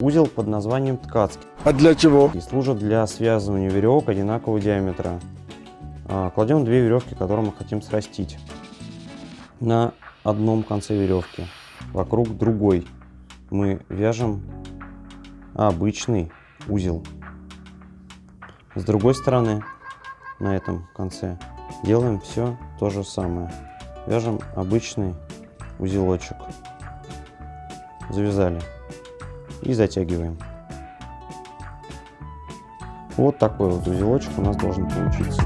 Узел под названием ткацкий А для чего? и служит для связывания веревок одинакового диаметра. А, Кладем две веревки, которые мы хотим срастить. На одном конце веревки вокруг другой мы вяжем обычный узел. С другой стороны, на этом конце, делаем все то же самое. Вяжем обычный узелочек. Завязали. И затягиваем. Вот такой вот узелочек у нас должен получиться.